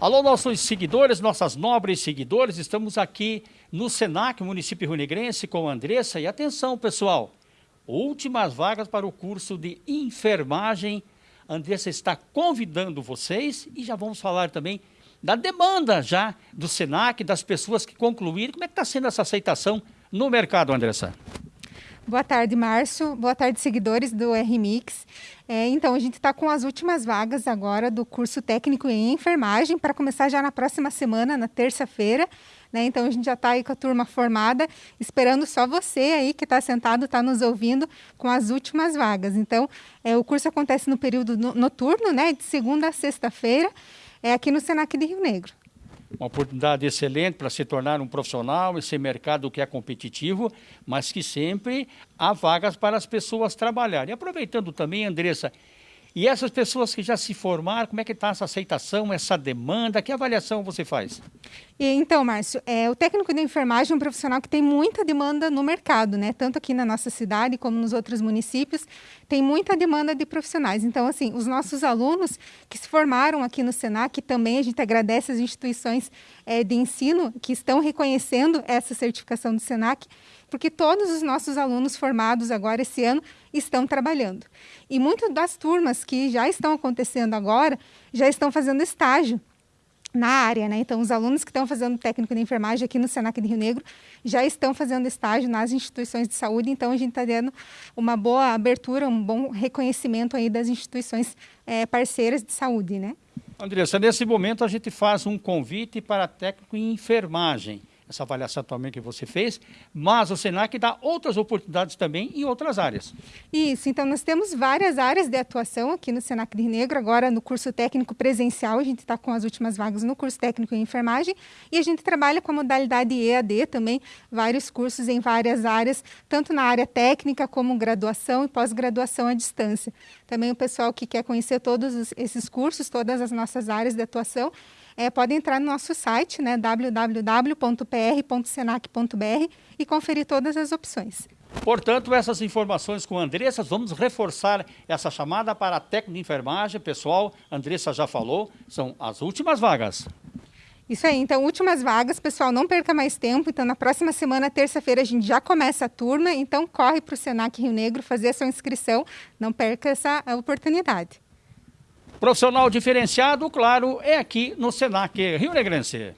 Alô, nossos seguidores, nossas nobres seguidores, estamos aqui no Senac, município Negrense, com a Andressa. E atenção, pessoal, últimas vagas para o curso de enfermagem. A Andressa está convidando vocês e já vamos falar também da demanda já do Senac, das pessoas que concluíram. Como é que está sendo essa aceitação no mercado, Andressa? Boa tarde, Márcio. Boa tarde, seguidores do RMix. É, então, a gente está com as últimas vagas agora do curso técnico em enfermagem para começar já na próxima semana, na terça-feira. Né? Então, a gente já está aí com a turma formada, esperando só você aí que está sentado, está nos ouvindo com as últimas vagas. Então, é, o curso acontece no período noturno, né? de segunda a sexta-feira, é aqui no Senac de Rio Negro uma oportunidade excelente para se tornar um profissional, esse mercado que é competitivo, mas que sempre há vagas para as pessoas trabalharem. E aproveitando também, Andressa, e essas pessoas que já se formaram, como é que está essa aceitação, essa demanda? Que avaliação você faz? E, então, Márcio, é, o técnico de enfermagem é um profissional que tem muita demanda no mercado, né? Tanto aqui na nossa cidade como nos outros municípios, tem muita demanda de profissionais. Então, assim, os nossos alunos que se formaram aqui no Senac, também a gente agradece as instituições é, de ensino que estão reconhecendo essa certificação do Senac, porque todos os nossos alunos formados agora esse ano estão trabalhando. E muitas das turmas que já estão acontecendo agora já estão fazendo estágio na área, né? Então, os alunos que estão fazendo técnico de enfermagem aqui no Senac de Rio Negro já estão fazendo estágio nas instituições de saúde, então a gente está dando uma boa abertura, um bom reconhecimento aí das instituições é, parceiras de saúde, né? Andressa, nesse momento a gente faz um convite para técnico em enfermagem essa avaliação também que você fez, mas o Senac dá outras oportunidades também em outras áreas. Isso, então nós temos várias áreas de atuação aqui no Senac de Negro, agora no curso técnico presencial, a gente está com as últimas vagas no curso técnico em enfermagem, e a gente trabalha com a modalidade EAD também, vários cursos em várias áreas, tanto na área técnica como graduação e pós-graduação à distância. Também o pessoal que quer conhecer todos esses cursos, todas as nossas áreas de atuação, é, pode entrar no nosso site, né, www.pr.senac.br e conferir todas as opções. Portanto, essas informações com a Andressa, vamos reforçar essa chamada para a técnica de enfermagem. Pessoal, a Andressa já falou, são as últimas vagas. Isso aí, então, últimas vagas, pessoal, não perca mais tempo. Então, na próxima semana, terça-feira, a gente já começa a turma. Então, corre para o Senac Rio Negro fazer a sua inscrição. Não perca essa oportunidade. Profissional diferenciado, claro, é aqui no Senac Rio Negrense.